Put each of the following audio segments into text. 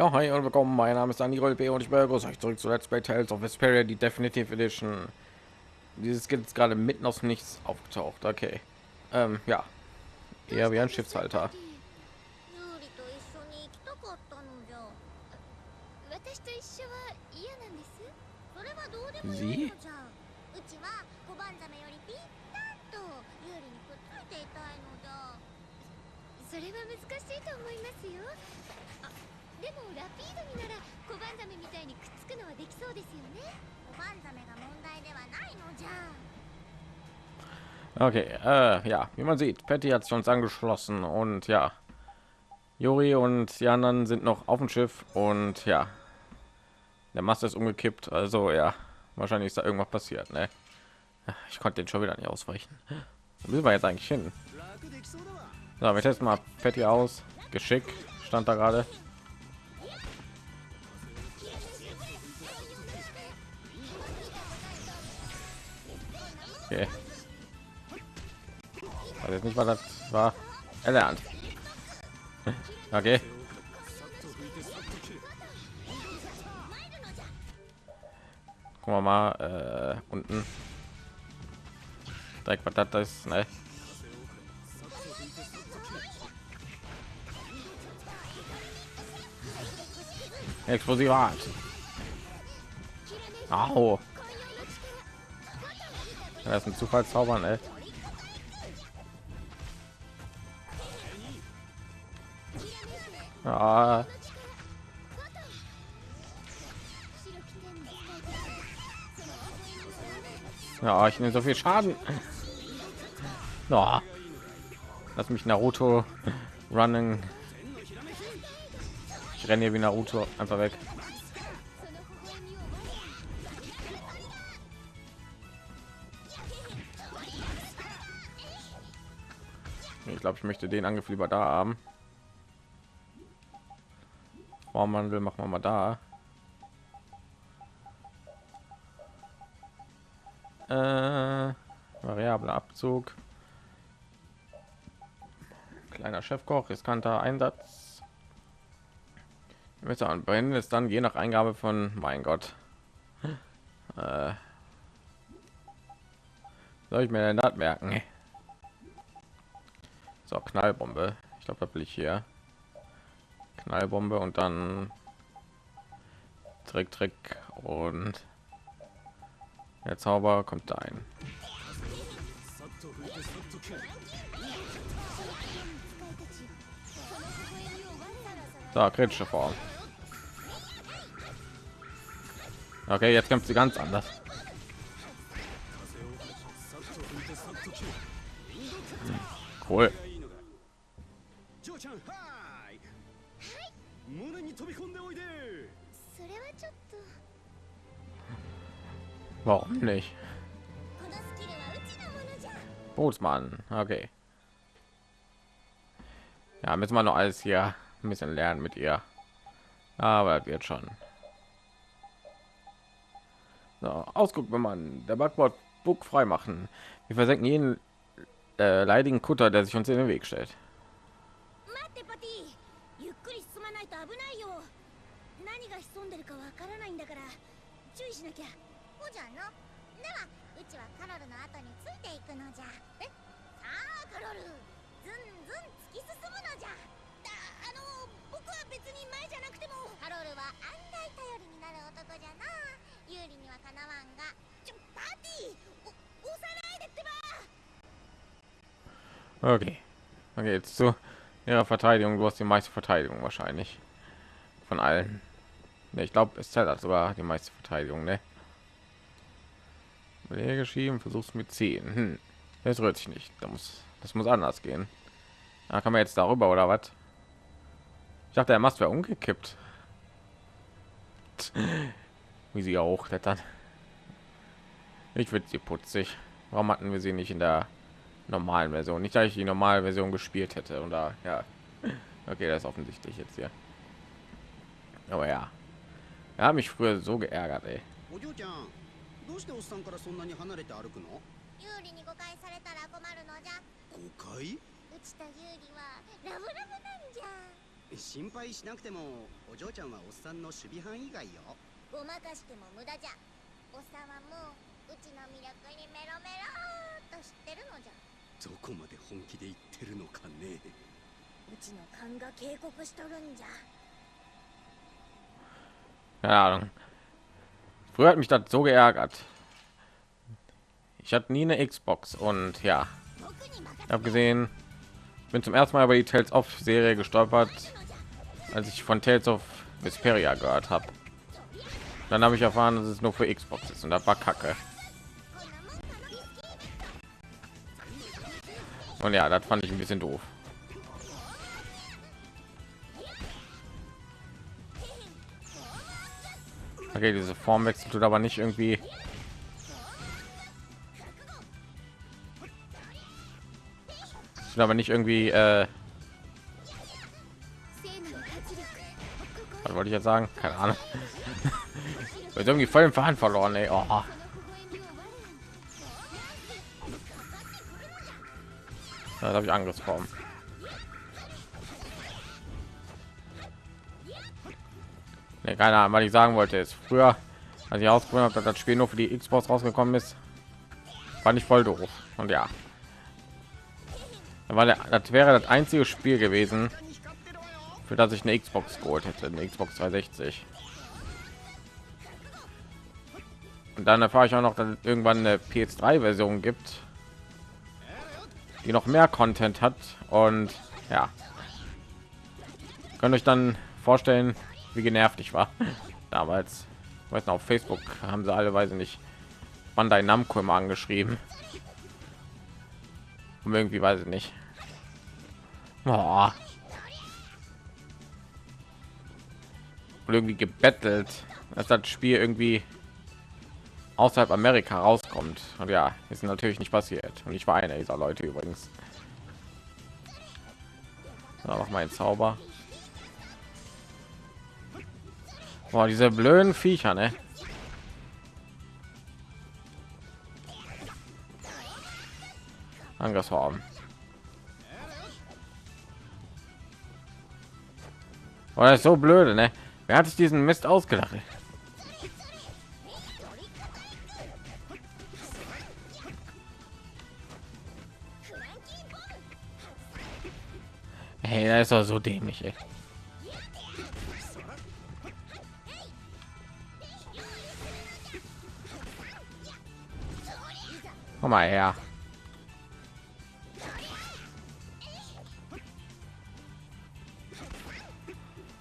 Ja, hi und willkommen. Mein Name ist Daniel B. und ich begrüße euch zurück zu Let's Play Tales of Vesperia, die Definitive Edition. Dieses Skill ist gerade mitten aus Nichts aufgetaucht. Okay. Ähm, ja. Eher wie ein Schiffshalter. ユ Okay, äh, ja, wie man sieht, Patty hat sich uns angeschlossen und ja, Juri und die anderen sind noch auf dem Schiff und ja, der Mast ist umgekippt, also ja, wahrscheinlich ist da irgendwas passiert, ne? Ich konnte den schon wieder nicht ausweichen. Wo sind wir jetzt eigentlich hin? So, wir testen mal Patty aus. Geschick stand da gerade. Okay. Weiß nicht, was das war. Erlernt. Okay. Gucken wir mal äh, unten. Direkt was das ist, ne? Explosivat. Au. Das ist ein Zufallszaubern, ey. Ja. Ja, ich nehme so viel Schaden. Ja. Lass mich Naruto running. Ich renne hier wie Naruto einfach weg. Ich glaube, ich möchte den Angriff lieber da haben. Formwandel machen wir mal da. Äh, variable Abzug. Kleiner Chefkoch, riskanter Einsatz. Messer und brennen ist dann je nach Eingabe von mein Gott. Äh, soll ich mir denn das merken? So, Knallbombe. Ich glaube, da will ich hier. Knallbombe und dann Trick, Trick und der Zauber kommt da ein. So, kritische Form. Okay, jetzt kämpft sie ganz anders. Cool. Warum nicht? Bootsmann, okay. Ja, müssen wir noch alles hier ein bisschen lernen mit ihr. Aber wird schon. So, Ausguck, wenn man der Backbord Bug frei machen. Wir versenken jeden äh, leidigen Kutter, der sich uns in den Weg stellt. 待ってパティゆっくり進まないと危ないよ何が潜んでるかわからないんだから注意しなきゃほじゃのではうちはカロルの後についていくのじゃえ？さあカロルずんずん突き進むのじゃだあの僕は別に前じゃなくてもカロルは案外頼りになる男じゃな有利にはかなわんがちょパティお押さないでってば Okay. Okay, jetzt zu ihrer Verteidigung. Du hast die meiste Verteidigung wahrscheinlich. Von allen. Ne, ich glaube, es zählt sogar die meiste Verteidigung, ne? Leer geschrieben, versuchst mit 10. Hm. Das rührt sich nicht. Da muss, das muss anders gehen. Da kann man jetzt darüber oder was? Ich dachte, der Mast wäre umgekippt. Wie sie auch klettern. Ich würde sie putzig. Warum hatten wir sie nicht in der normalen Version? Nicht, dass ich die normale Version gespielt hätte. Oder ja. Okay, das ist offensichtlich jetzt hier. Aber ja. Er hat mich früher so geärgert, ey. どうしておっさんからそんなに離れて歩くの？有利に誤解されたら困るのじゃ。誤解？うちと有利はラブラブなんじゃ。心配しなくてもお嬢ちゃんはおっさんの守備範囲外よ。ごまかしても無駄じゃ。おっさんはもううちの魅力にメロメローっと知ってるのじゃ。どこまで本気で言ってるのかね。うちの勘が警告しとるんじゃ。Keine Ahnung. Früher hat mich das so geärgert. Ich hatte nie eine Xbox und ja, habe gesehen, bin zum ersten Mal über die Tales of Serie gestolpert, als ich von Tales of Vesperia gehört habe. Dann habe ich erfahren, dass es nur für Xbox ist und das war Kacke. Und ja, das fand ich ein bisschen doof. Okay, diese Form wechselt tut aber nicht irgendwie. Tut aber nicht irgendwie. Äh Was wollte ich jetzt sagen? Keine Ahnung. Wird irgendwie voll im Faden verloren, ey. Oh. Da habe ich Angriffsform. Nee, keine Ahnung, was ich sagen wollte ist früher, als ich ausprobiert habe, dass das Spiel nur für die Xbox rausgekommen ist, fand ich voll doof. Und ja, weil das wäre das einzige Spiel gewesen, für das ich eine Xbox geholt hätte, eine Xbox 360. Und dann erfahre ich auch noch, dass es irgendwann eine PS3-Version gibt, die noch mehr Content hat und ja, könnt euch dann vorstellen, wie genervt ich war damals. Ich weiß noch, auf Facebook haben sie alle Weise nicht Bandai Namco immer angeschrieben. Und irgendwie weiß ich nicht. Boah. Und irgendwie gebettelt, dass das Spiel irgendwie außerhalb Amerika rauskommt. Und ja, ist natürlich nicht passiert. Und ich war einer dieser Leute übrigens. So, noch mal ein Zauber. Boah, diese blöden Viecher, ne? Angriffsform. Das ist so blöde, ne? Wer hat sich diesen Mist ausgedacht? Hey, das ist doch so dämlich, ey. Komm mal her.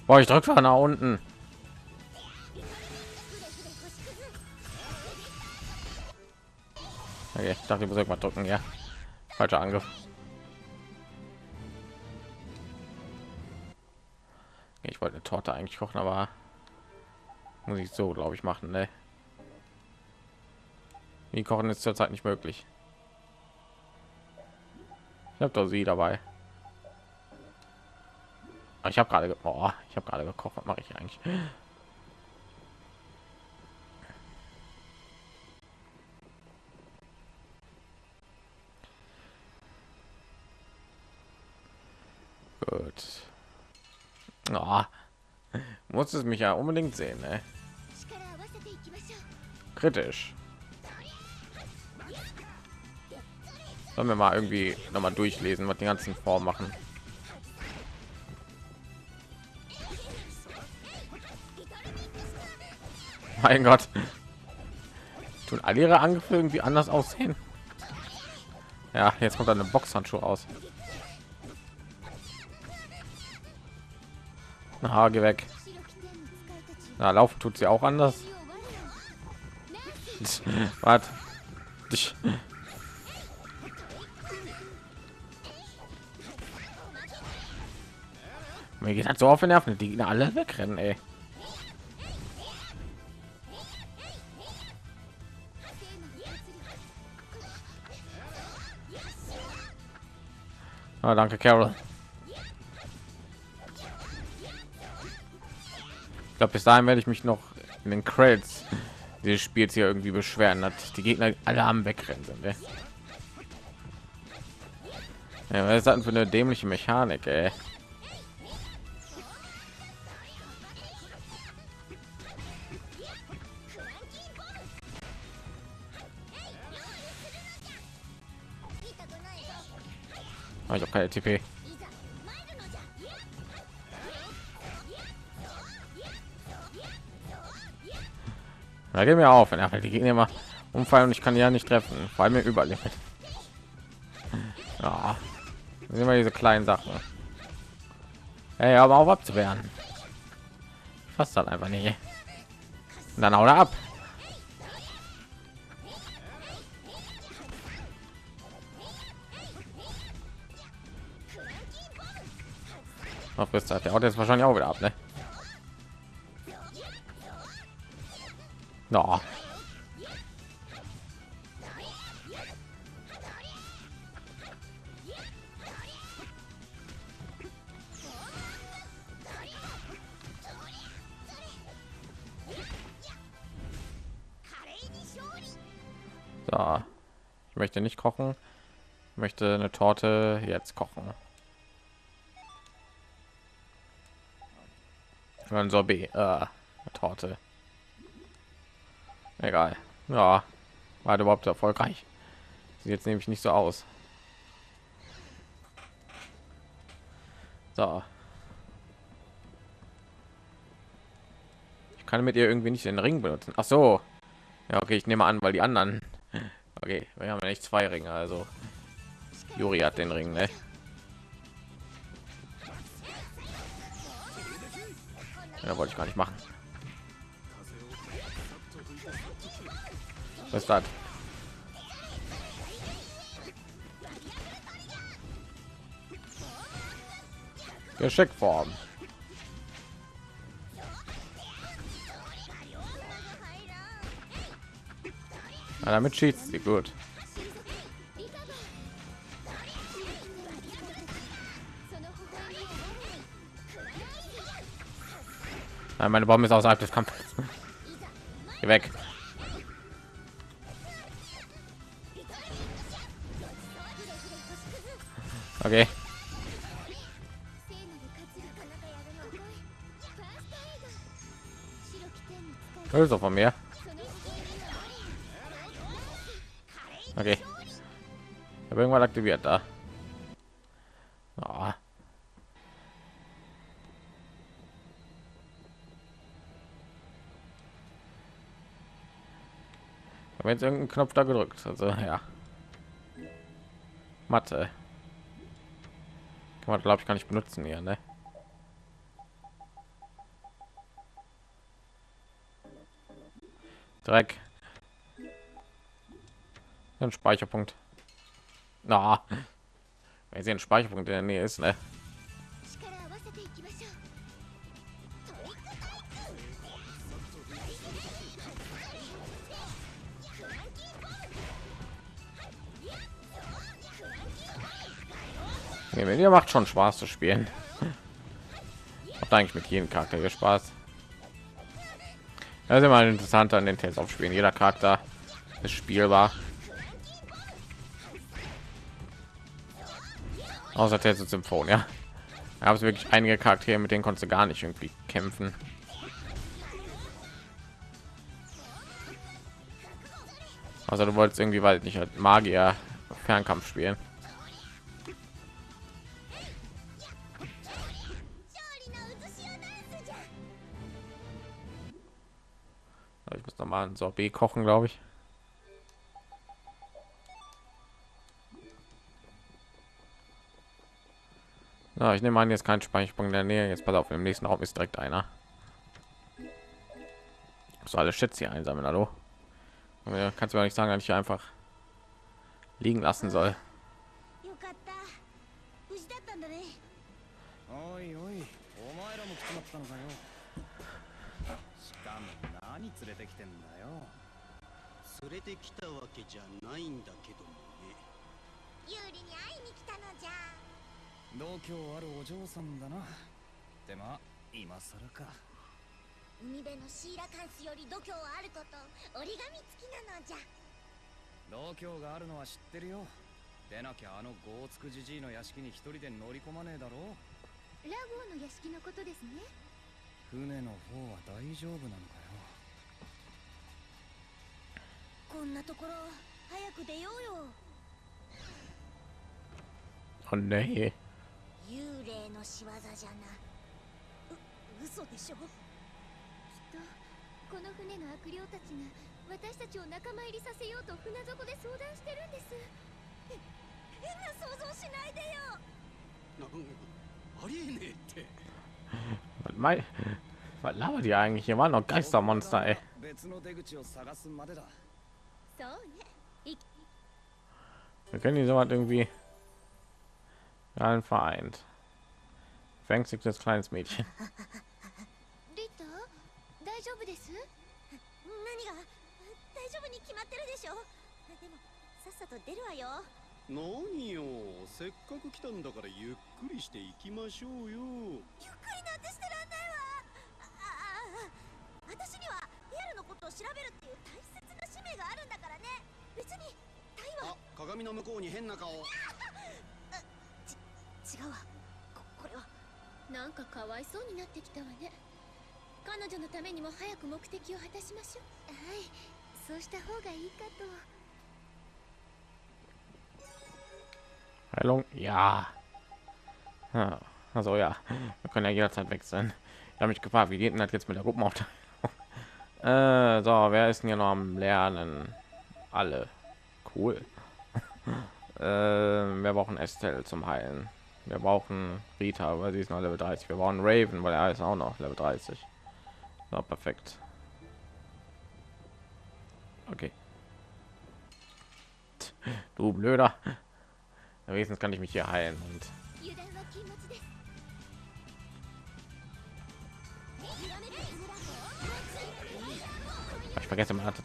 Boah, ich drücke nach unten. Okay, ich dachte, ich muss irgendwas drücken, ja. Falscher Angriff. Ich wollte eine Torte eigentlich kochen, aber muss ich so, glaube ich, machen, ne? Wie kochen ist zurzeit nicht möglich. Ich habe doch sie dabei. Ah, ich habe gerade, oh, ich habe gerade gekocht. Was mache ich eigentlich? Gut. Oh, muss es mich ja unbedingt sehen, ne? Kritisch. Sollen wir mal irgendwie noch mal durchlesen, was die ganzen Form machen. Mein Gott. Tun alle ihre Angriffe irgendwie anders aussehen? Ja, jetzt kommt eine Boxhandschuh aus. Na, geh weg. Na, laufen tut sie auch anders. Was? Mir geht halt so auf den Nerven, die Gegner alle wegrennen, ey. Ah, danke, Carol. Ich glaube, bis dahin werde ich mich noch in den Credits dieses Spiels hier irgendwie beschweren, dass die Gegner alle am Wegrennen sind. Ey. Ja, was ist das denn für eine dämliche Mechanik, ey? ich habe keine TP. Da gehen wir auf, wenn er die Gegner immer umfallen und ich kann ja nicht treffen, weil mir überlebt. Ja, sind wir diese kleinen Sachen. Ey, aber auch abzuwehren. Fast dann einfach nicht. Und dann auch ab. Auf bis der haut jetzt wahrscheinlich auch wieder ab, ne? No. So. Ich möchte nicht kochen. Ich möchte eine Torte jetzt kochen. Ein Sorbet. Äh, Torte. Egal. Ja. War überhaupt erfolgreich. Sieht jetzt nämlich nicht so aus. So. Ich kann mit ihr irgendwie nicht den Ring benutzen. Ach so. Ja, okay, ich nehme an, weil die anderen. Okay, wir haben ja nicht zwei Ringe, also Juri hat den Ring, ne? Ja, wollte ich gar nicht machen. Was ist das? Geschickform. Ja, damit schießt sie gut. Nein, meine Bombe ist außerhalb des Kampfes. Geh weg. Okay. Also von mir. Okay. Ich habe irgendwann aktiviert da. Habe jetzt irgendeinen Knopf da gedrückt. Also ja. Mathe. Kann man glaube ich gar nicht benutzen hier, ne? Dreck. Ein Speicherpunkt. Na, wenn sie ein Speicherpunkt in der Nähe ist, ne? Nee, mir macht schon Spaß zu spielen. Macht eigentlich mit jedem Charakter hier Spaß. Das ist immer interessant an den Tests aufspielen. Jeder Charakter ist spielbar. Außer Test und Symphon, ja. Da gab es wirklich einige Charaktere, mit denen konntest du gar nicht irgendwie kämpfen. Also du wolltest irgendwie, weil nicht halt Magier Fernkampf spielen. Mal ein Sorbet kochen, glaube ich. Ja, ich nehme an, jetzt kein Speicherpunkt in der Nähe. Jetzt pass auf, im nächsten Raum ist direkt einer. So alle Schätze hier einsammeln, hallo. Ja, kannst du mir nicht sagen, dass ich einfach liegen lassen soll. 連れてきてんだよ。連れてきたわけじゃないんだけどもね。有利に会いに来たのじゃ。度胸あるお嬢さんだな。でまあ今更か。海辺のシーラカンスより度胸あること折り紙付きなのじゃ。度胸があるのは知ってるよ。でなきゃあのゴーツクじじいの屋敷に一人で乗り込まねえだろラゴーの屋敷のことですね。船の方は大丈夫なのかこんなところ早く出ようよ Oh nee. 幽霊の仕業じゃなう嘘でしょ？きっとこの船の悪霊たちが私たちを仲間入りさせようと船底で相談してるんです変な想像しないでよなありえねえって was labert ihr eigentlich? Hier waren noch Geistermonster, ey. Wir können die so was irgendwie allen vereint. Verängstigtes kleines Mädchen. リタ大丈夫です何が大丈夫に決まってるでしょでもさっさと出るわよ何よせっかく来たんだからゆっくりしていきましょうよゆっくりなんてしてらんないわあああ私にはリアルのことを調べるっていう大切な使命があるんだからね別にタイはあ鏡の向こうに変な顔違うわここれはなんかかわいそうになってきたわね彼女のためにも早く目的を果たしましょうはいそうした方がいいかと Heilung? Ja. ja. Also ja, wir können ja jederzeit wechseln. Ich habe mich gefragt, wie geht denn das jetzt mit der Gruppenaufteilung? Äh, so, wer ist denn hier noch am Lernen? Alle. Cool. äh, wir brauchen Estelle zum Heilen. Wir brauchen Rita, weil sie ist noch Level 30. Wir brauchen Raven, weil er ist auch noch Level 30. So, perfekt. Okay. Du blöder. Wenigstens kann ich mich hier heilen und vergesse man hat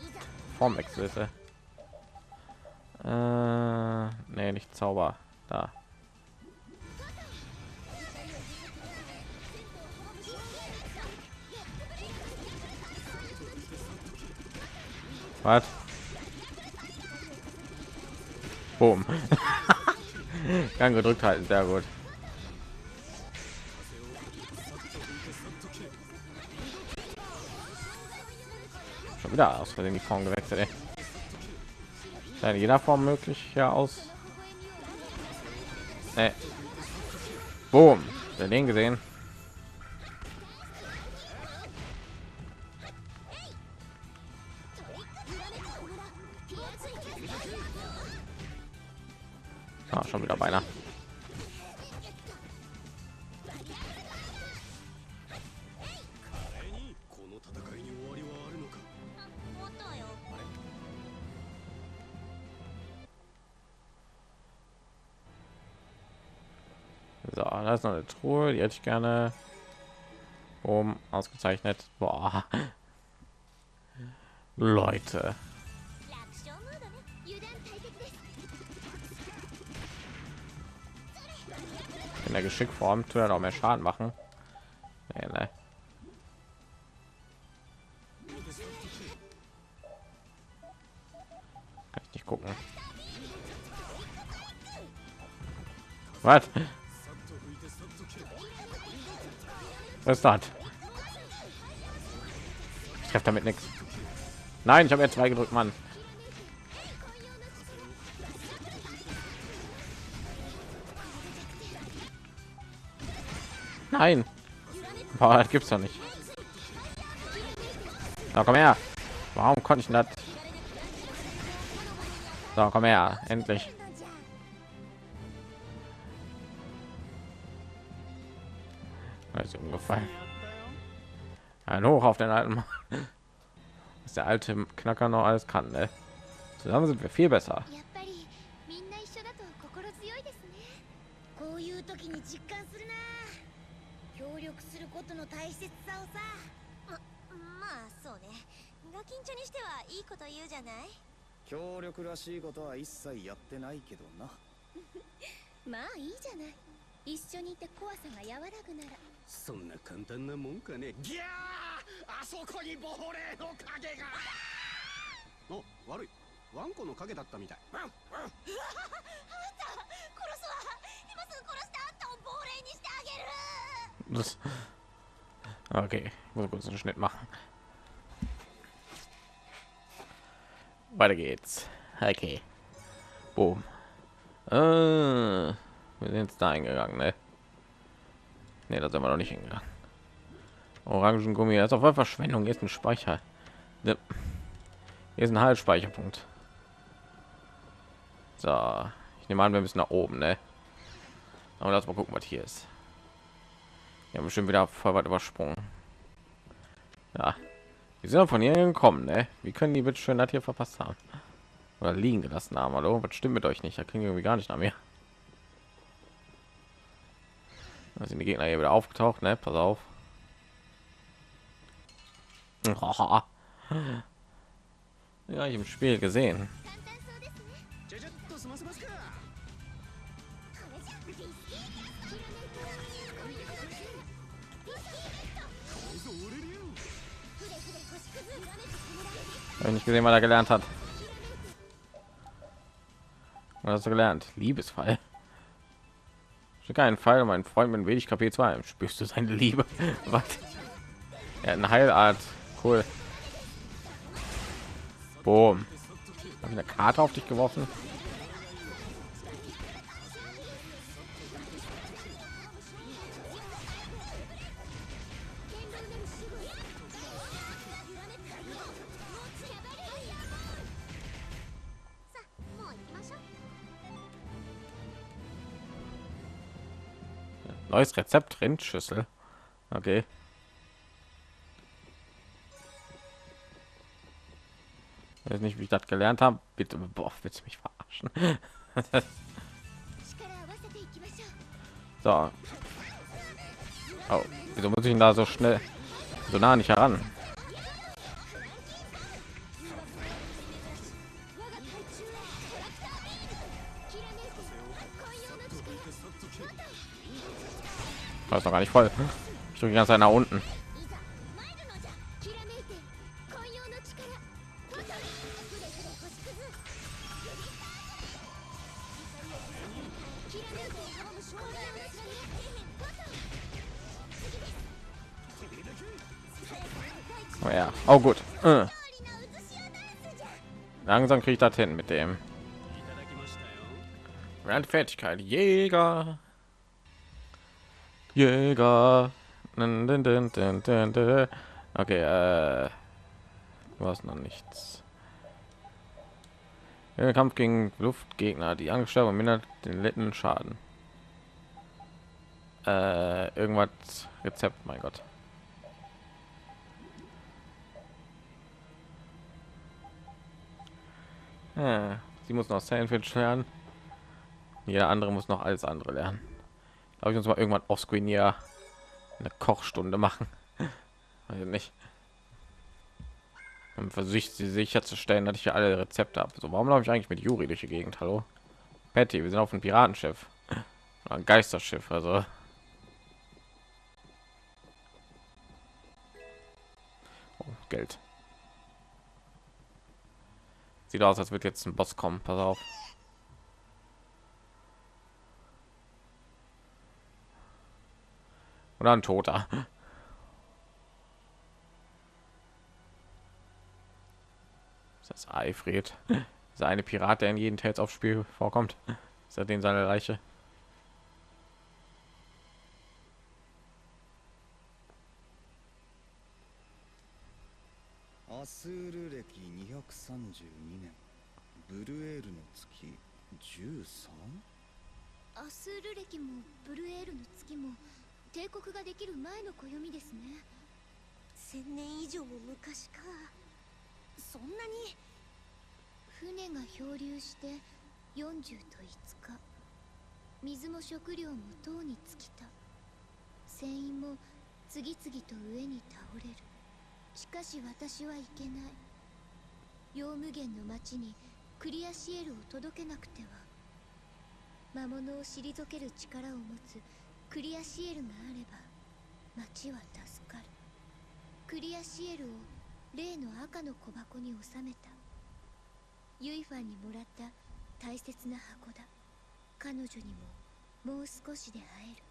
Formwechsel. Ist, äh, nee, nicht Zauber. Da. Was? Boom. Gang gedrückt halten, sehr gut. Schon wieder aus Versehen die Form gewechselt. Ey. In jeder Form möglich ja aus. Nee. Boom. Den gesehen? Ah, schon wieder beinahe. So, da ist noch eine Truhe, die hätte ich gerne um ausgezeichnet. Boah. Leute. In der Geschickform tut er noch mehr Schaden machen. Nee, nee. Kann ich nicht gucken. Was? Was ist das? Ich treffe damit nichts. Nein, ich habe jetzt zwei gedrückt, Mann. Nein. Boah, das gibt's doch nicht. So, komm her. Warum konnte ich das? So, komm her. Endlich. Ein Hoch auf den alten Mann. Was der alte Knacker noch alles kann, ne? Zusammen sind wir viel besser. 協力らしいことは一切やってないけどなまあいいじゃない一緒にいて怖さが和らぐならそんな簡単なもんかねギャーあそこに亡霊の影がお悪いワンコの影だったみたいワンワン殺すわ今すぐ殺してあんたを亡霊にしてあげる Das okay, ich muss kurz einen Schnitt machen. Weiter geht's. Okay. Boom. Äh, Wir sind jetzt da eingegangen, ne? Ne, da sind wir noch nicht hingegangen. Orangengummi, das ist auf einmal Verschwendung. Jetzt ein Speicher. Hier ist ein Halbspeicherpunkt. So, ich nehme an, wir müssen nach oben, ne? Aber lass mal gucken, was hier ist. Wir haben bestimmt wieder voll weit übersprungen. Ja, wir sind von hier gekommen, ne? Wie können die bitte schön das hier verpasst haben? Oder liegen gelassen haben, hallo? Was stimmt mit euch nicht? Da kriegen wir irgendwie gar nicht nach mir. Da sind die Gegner hier wieder aufgetaucht, ne? Pass auf. ja, ich im Spiel gesehen. Habe nicht gesehen, was er gelernt hat. Was hast du gelernt? Liebesfall. Keinen Fall, mein Freund mit wenig KP 2. Spürst du seine Liebe? was? Er hat eine Heilart Cool. Boom. Ich eine Karte auf dich geworfen? Neues Rezept Rindschüssel. Okay. Ich weiß nicht, wie ich das gelernt habe. Bitte, boah, willst mich verarschen? so. Oh, wieso muss ich ihn da so schnell, so nah nicht heran? Das weiß noch gar nicht voll. Ich drücke die ganze Zeit nach unten. Oh ja. Oh gut. Äh. Langsam kriege ich das hin mit dem. Randfertigkeit. Jäger. Jäger. Okay, äh, du hast noch nichts. Der Kampf gegen Luftgegner, die angestellt und mindert den letzten Schaden. Äh, irgendwas Rezept, mein Gott. Ja, sie muss noch Sandwich lernen. Jeder andere muss noch alles andere lernen. Glaube ich uns mal irgendwann offscreen hier eine Kochstunde machen. Also nicht. Und versucht sie sicherzustellen, dass ich hier alle Rezepte habe. So, warum laufe ich eigentlich mit Juri durch die Gegend? Hallo, Patty, wir sind auf einem Piratenschiff, ein Geisterschiff, also. Geld. Sieht aus, als wird jetzt ein Boss kommen. Pass auf. Oder ein Toter. Ist das Eifried? Dieser eine Pirat, der in jedem Tales auf Spiel vorkommt. Ist er den seine Leiche? アスール歴232年。ブルエールの月 13? アスール歴もブルエールの月も帝国ができる前の暦ですね。千年以上も昔か。そんなに？船が漂流して40と5日。水も食料もとうに尽きた。船員も次々と上に倒れるしかし私はいけない。ヨウムゲンの町にクリアシエルを届けなくては。魔物を退ける力を持つクリアシエルがあれば町は助かる。クリアシエルを例の赤の小箱に収めた。ユイファンにもらった大切な箱だ。彼女にももう少しで会える。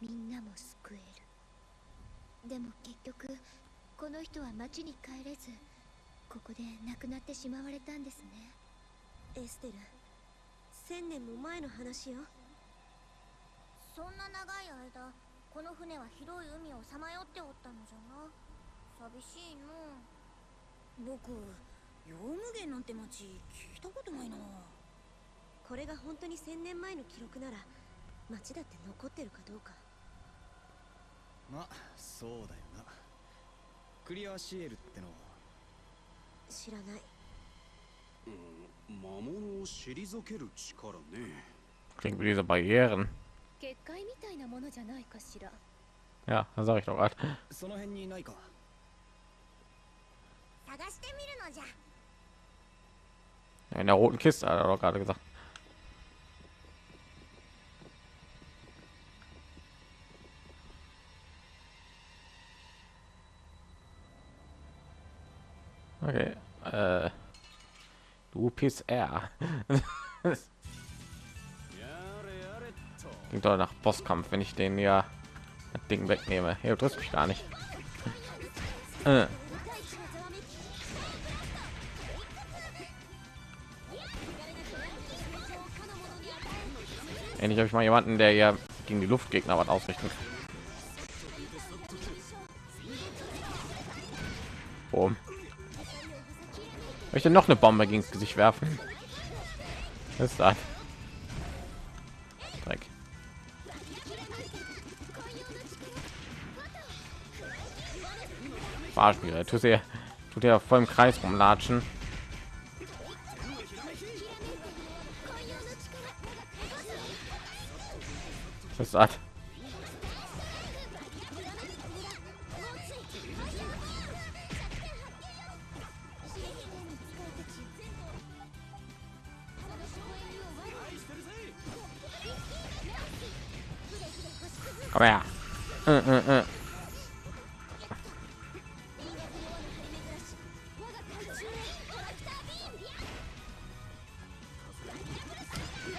みんなも救える。でも結局この人は町に帰れずここで亡くなってしまわれたんですね。エステル千年も前の話よ。そんな長い間この船は広い海をさまよっておったのじゃな。寂しいの。僕ヨウムゲンなんて町聞いたことないな。これが本当に1000年前の記録なら町だって残ってるかどうか。まあそうだよなクリアシエルってのは知らないうん魔物を退ける力ね Klingt wie diese Barrieren. 結界みたいなものじゃないかしら Ja, das sag ich doch gerade. その辺にないか探してみるのじゃ In der roten Kiste, hat er doch gerade gesagt. Okay. Äh, du PCR. Klingt doch nach Bosskampf, wenn ich den ja das Ding wegnehme. Hier du triffst mich gar nicht. Äh. Endlich habe ich mal jemanden, der ja gegen die Luftgegner was ausrichten kann. Boom. Möchte noch eine Bombe gegen das Gesicht werfen. Was ist das? Dreck. Fahrspieler, tut er, tut er voll im Kreis rumlatschen. Was ist das? Komm her. Äh, äh, äh.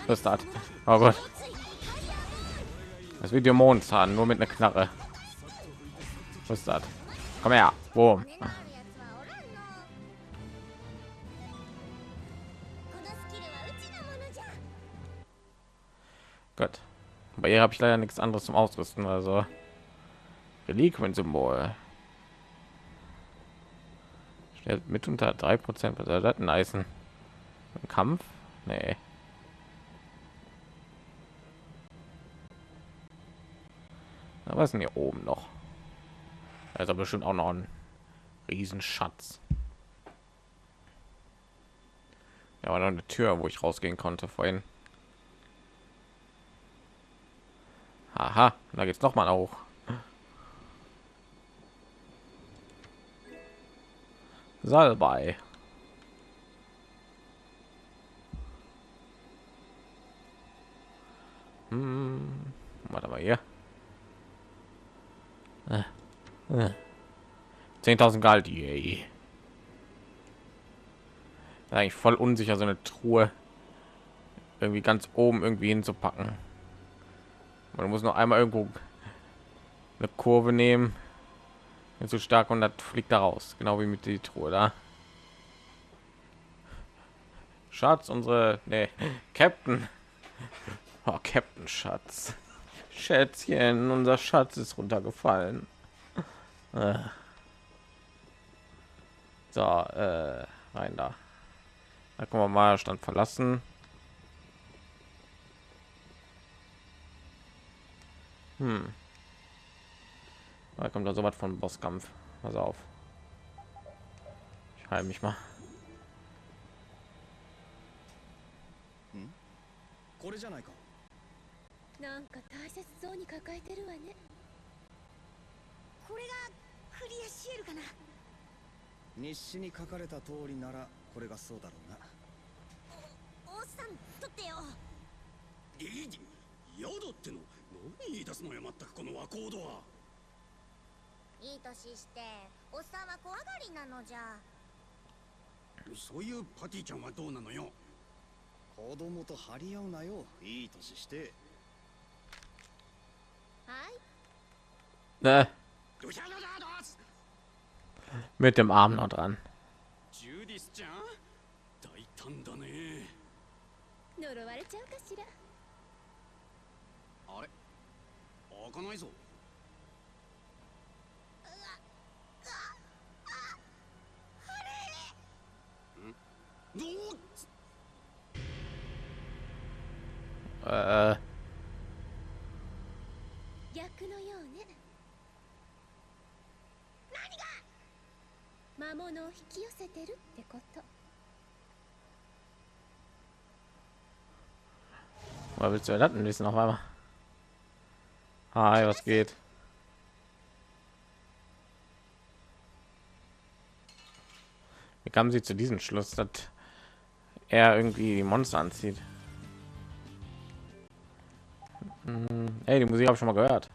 Das? Oh Gott. Das Video Mondzahn nur mit einer Knarre. Was ist das? Komm her. Boom. Ihr habe ich leider nichts anderes zum Ausrüsten. Also Reliquien-Symbol. Stellt mit unter 3 Prozent. Was soll das? Ein Kampf? Nee. Aber was ist denn hier oben noch? Also bestimmt auch noch ein Riesenschatz. Ja, war noch eine Tür, wo ich rausgehen konnte vorhin. Aha, da geht's noch mal auch. Salbei. Hm, warte mal hier. Äh, äh. 10.000 Galt, yay. Eigentlich voll unsicher, so eine Truhe irgendwie ganz oben irgendwie hinzupacken. Man muss noch einmal irgendwo eine Kurve nehmen. Nicht so stark und das fliegt da raus, genau wie mit die Truhe da. Schatz, unsere nee, Captain. Oh, Captain Schatz. Schätzchen, unser Schatz ist runtergefallen. Äh. So, äh, rein da. Da können wir mal Stand verlassen. Hm. Da kommt da so was von Bosskampf. Pass auf. Ich heile mich mal. これじゃないかなんか大切そうに抱えてるわねこれがクリアシエルかな日誌に書かれた通りならこれがそうだろうなおっさん取ってよいい宿っての 何言い出すのよまったくこの和コードは。いい年しておっさんは怖がりなのじゃ。そういうパティちゃんはどうなのよ？子供と張り合うなよ。いい年して。はい。Ne, ドヒャドヒャドス mit dem Arm noch dran. ジュディスちゃん？大胆だね。呪われちゃうかしらあれ開かないぞんどう Äh, 逆のようね何が魔物を引き寄せてるってこと woher willst du das denn wissen auf einmal? Hi, was geht? Wie kamen sie zu diesem Schluss, dass er irgendwie die Monster anzieht? Hm, ey, die Musik habe ich schon mal gehört.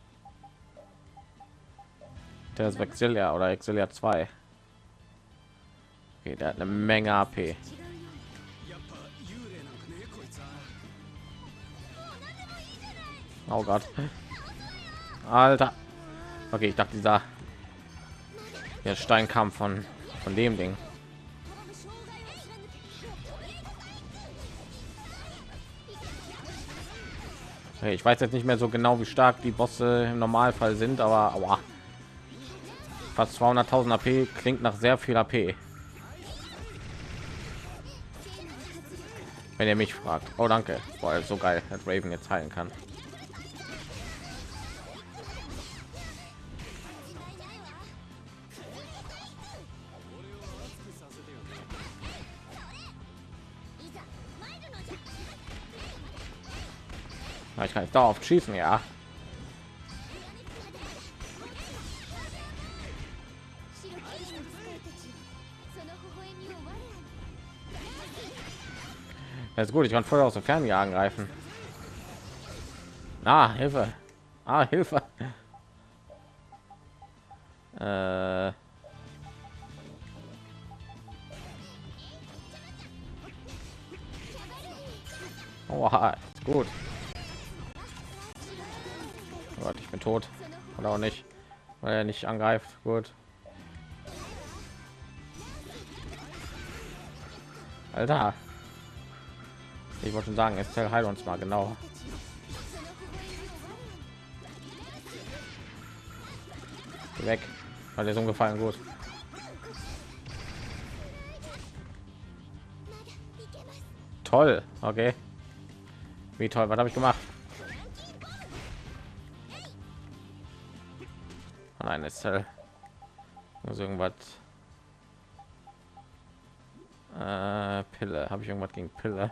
Der ist Exilia oder Exilia 2. Okay, der hat eine Menge AP. Oh Gott. Alter. Okay, ich dachte, dieser der Steinkampf von von dem Ding. Okay, ich weiß jetzt nicht mehr so genau, wie stark die Bosse im Normalfall sind, aber aua. fast 200.000 AP klingt nach sehr viel AP. Wenn ihr mich fragt. Oh, danke. Boah, so geil, dass Raven jetzt heilen kann. Aber ich kann jetzt darauf schießen, ja. Das ist gut, ich kann vorher aus der Ferne angreifen. Ah, Hilfe. Ah, Hilfe. Äh. Oha, gut. Gott, ich bin tot. Oder auch nicht. Weil er nicht angreift. Gut. Alter. Ich wollte schon sagen, Estelle heil uns mal genau. Geh weg. Weil der ist umgefallen gut. Toll. Okay. Wie toll. Was habe ich gemacht? Nein, Estelle. Muss irgendwas. Äh, Pille. Habe ich irgendwas gegen Pille?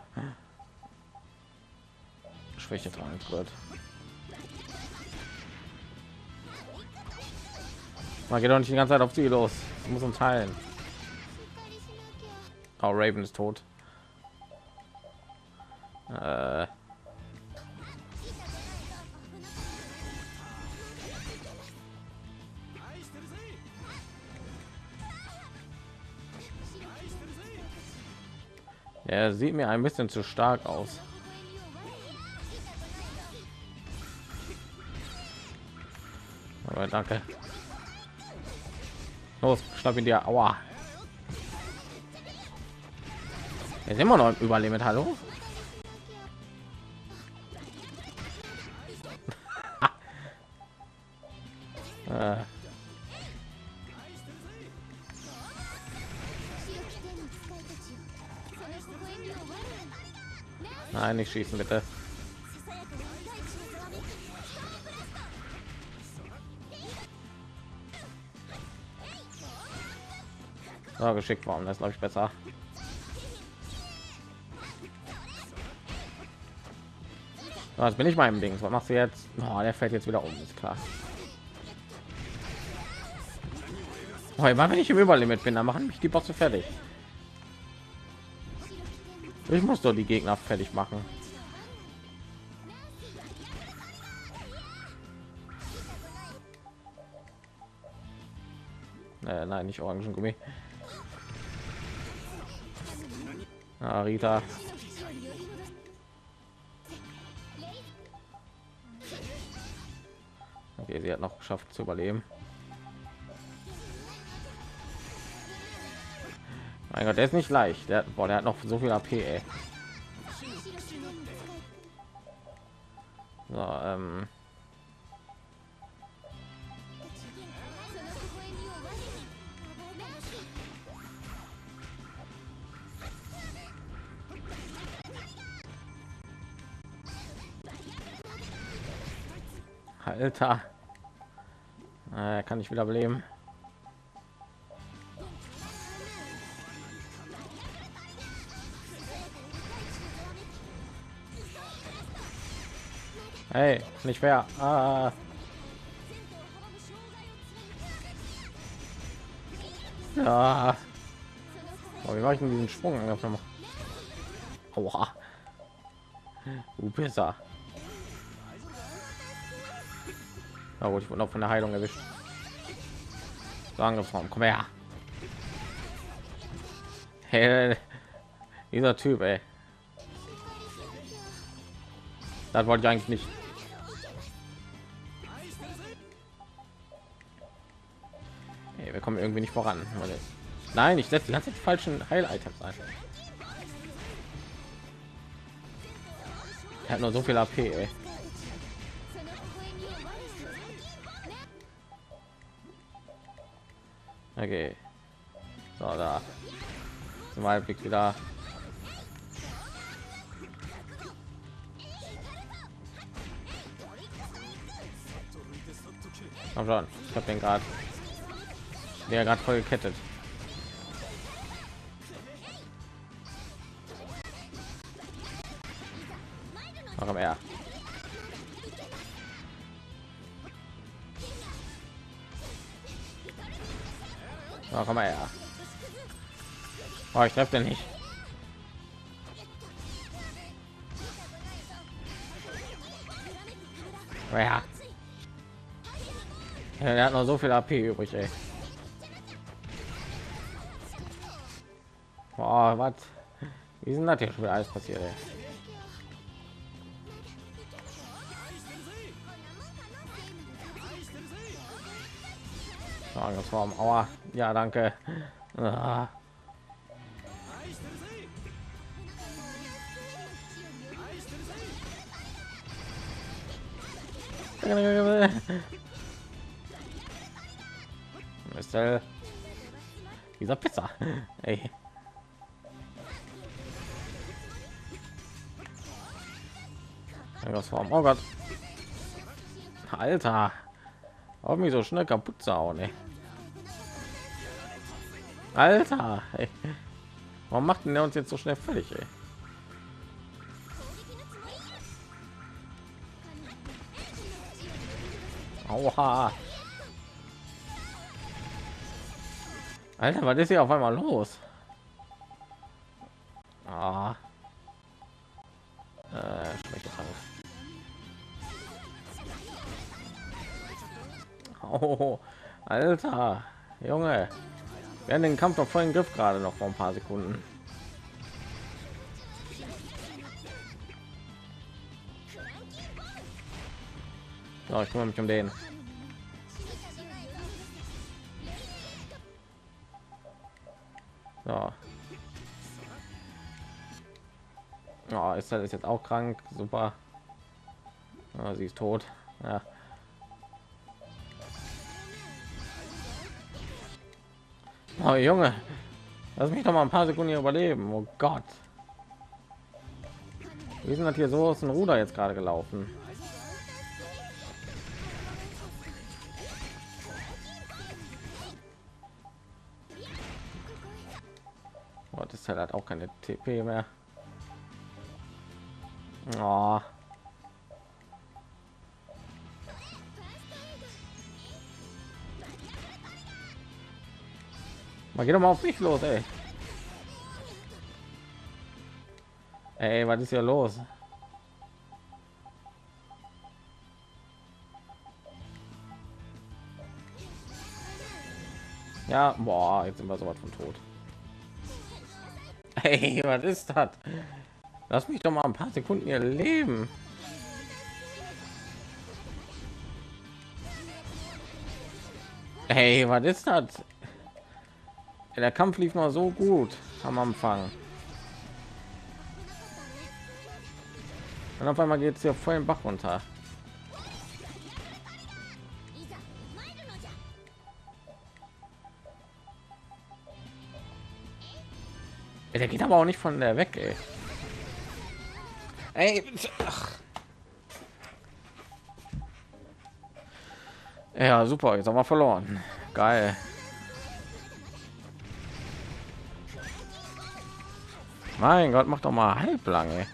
Schwäche tragen wird. Man geht doch nicht die ganze Zeit auf sie los. Ich muss uns heilen. Oh, Raven ist tot. Sieht mir ein bisschen zu stark aus. Aber danke. Los, schnapp ihn dir. Aua. Er ist immer noch im Überlimit. Hallo? äh, nicht schießen bitte. So, geschickt worden, das glaube ich besser. So, bin ich meinem Ding. Was machst du jetzt? Oh, der fällt jetzt wieder um, ist klar. Oh, immer wenn ich im Überlimit bin, dann machen mich die Bosse fertig. Ich muss doch die Gegner fertig machen. Äh, nein, nicht Orangengummi. Ah, Rita. Okay, sie hat noch geschafft zu überleben. mein gott der ist nicht leicht der, boah, der hat noch so viel ap ey. So, ähm. Alter, äh, kann ich wieder beleben. Hey, nicht fair. Ah. Ja. Oh, wie mache ich denn diesen Sprung? Aua. Du besser. Na gut, ich wurde noch von der Heilung erwischt. So angefangen. Komm her. Hey, dieser Typ, ey. Das wollte ich eigentlich nicht. Irgendwie nicht voran. Nein, ich setze die ganze falschen Heil-Items ein. Er hat nur so viel AP, ey. Okay. So, da. Zum Halbblick wieder. Komm schon, ich habe den gerade der gerade voll gekettet. Warum er? Warum er? Oh, ich treffe nicht. Ja. Er hat noch so viel AP übrig, ey. Boah, was? Wie sind das hier schon wieder alles passiert, ey? Angriffsform. Aua. Ja, danke. Ah. Dieser Pizza. Ey. Angriffsform. Oh Gott. Alter. Warum mich so schnell kaputt zu ey. Alter, ey. warum macht denn der uns jetzt so schnell fertig? Ey? Aua. Alter, was ist hier auf einmal los? Alter, Junge. Wir haben den Kampf doch voll im Griff gerade noch vor ein paar Sekunden. So, ich kümmere mich um den. So. Oh, ist das jetzt auch krank? Super. Oh, sie ist tot. Ja. Oh, Junge, lass mich doch mal ein paar Sekunden überleben. Oh Gott. Wir sind halt hier so aus dem Ruder jetzt gerade gelaufen. Oh, das halt hat auch keine TP mehr. Oh. Man geht doch mal auf mich los, ey. Ey, was ist hier los? Ja, boah, jetzt sind wir so was von tot. Hey, was ist das? Lass mich doch mal ein paar Sekunden ihr leben. Hey, was ist das? Der Kampf lief mal so gut am Anfang. Und auf einmal geht es hier voll im Bach runter. Der geht aber auch nicht von der weg, ey. Ey, ach. Ja, super, jetzt haben wir verloren. Geil. Mein Gott, mach doch mal halblang. Ey.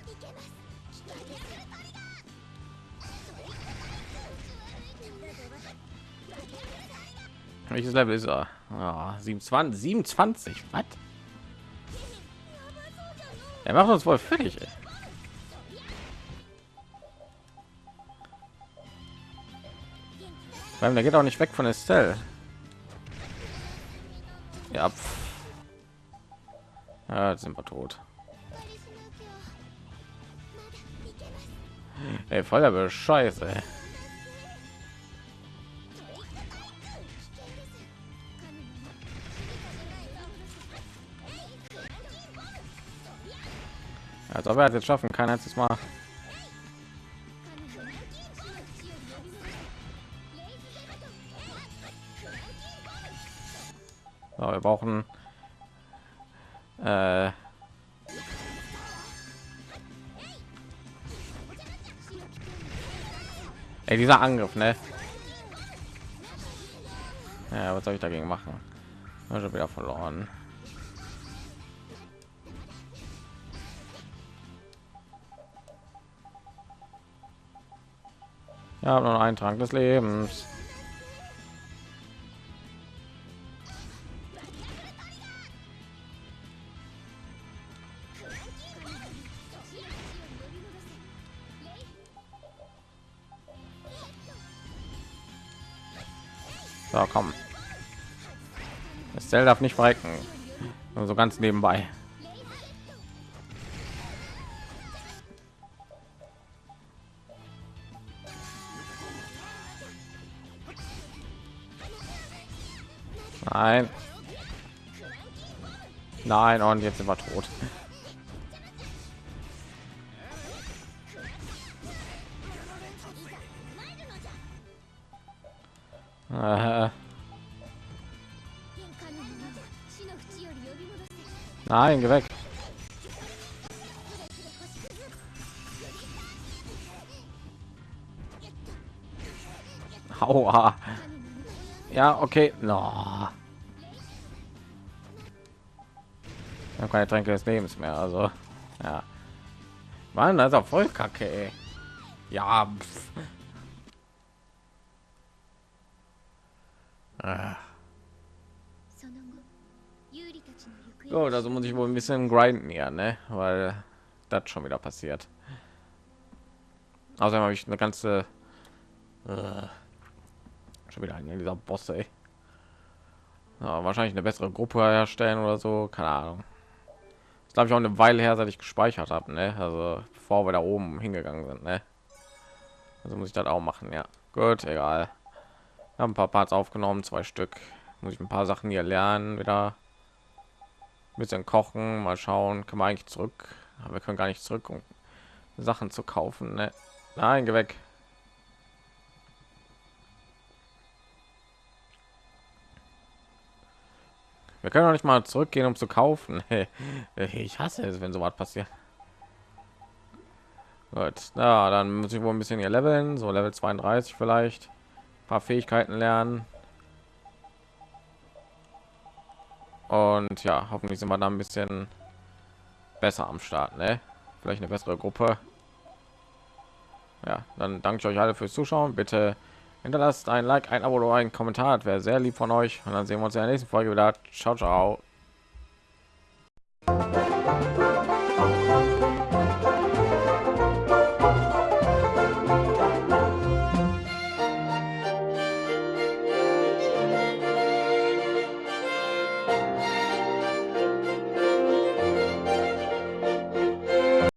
Welches Level ist er? Oh, 27, 27, was? Er macht uns wohl fertig. Ey. Weil der geht auch nicht weg von Estelle. Ja, ja, jetzt sind wir tot. Ey, voll der Scheiße. Als ob er es jetzt schaffen kann, jetzt mal. So, wir brauchen äh, Ey, dieser Angriff, ne? Ja, was soll ich dagegen machen? schon wieder verloren. Ja, nur ein Trank des Lebens. So, komm. Das darf nicht verrecken. Nur so ganz nebenbei. Nein. Nein, und jetzt sind wir tot. Nein, geh weg. Aua. Ja, okay. No. Ich habe keine Tränke des Lebens mehr, also ja. Mann, das ist auch voll kacke. Ey. Ja. Pff. Ah. Gut, also muss ich wohl ein bisschen grinden ja, ne? Weil das schon wieder passiert. Außerdem habe ich eine ganze äh, schon wieder ein dieser Bosse. Ja, wahrscheinlich eine bessere Gruppe herstellen oder so, keine Ahnung. Das glaube ich auch eine Weile her, seit ich gespeichert habe, ne? Also bevor wir da oben hingegangen sind, ne? Also muss ich das auch machen, ja. Gut, egal. Haben ein paar Parts aufgenommen, zwei Stück. Muss ich ein paar Sachen hier lernen, wieder bisschen kochen, mal schauen, kann man eigentlich zurück, aber wir können gar nicht zurück, um Sachen zu kaufen. Ne? Nein, geh weg. Wir können auch nicht mal zurückgehen, um zu kaufen. ich hasse es, wenn so was passiert. Gut, na, dann muss ich wohl ein bisschen hier leveln, so Level 32 vielleicht paar Fähigkeiten lernen. Und ja, hoffentlich sind wir da ein bisschen besser am Start, ne? Vielleicht eine bessere Gruppe. Ja, dann danke ich euch alle fürs Zuschauen. Bitte hinterlasst ein Like, ein Abo oder ein Kommentar. Wäre sehr lieb von euch. Und dann sehen wir uns in der nächsten Folge wieder. Ciao, ciao.